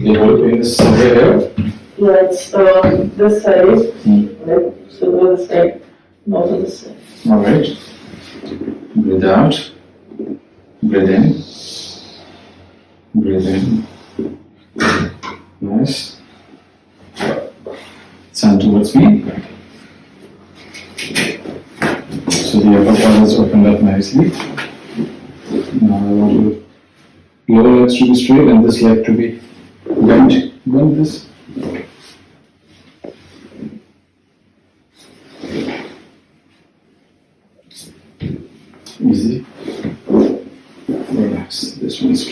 The whole pain is somewhere here. Yeah, it's uh, this side, Hmm. right? So go this side, not on this side. All right. Breathe out. Breathe in. Breathe in. Nice. Turn towards me. So the upper part is opened up nicely. Now I want lower legs to be straight and this leg to be bent. Bend this. Easy. Relax. This one's.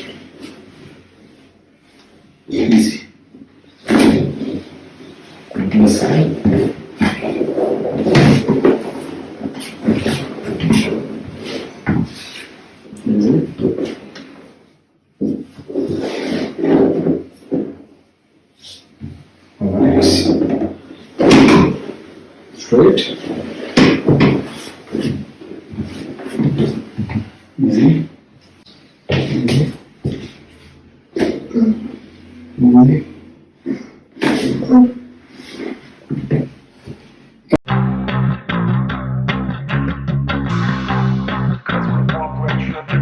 Easy. This side. Easy. Relax. Straight. Easy. Easy. Easy.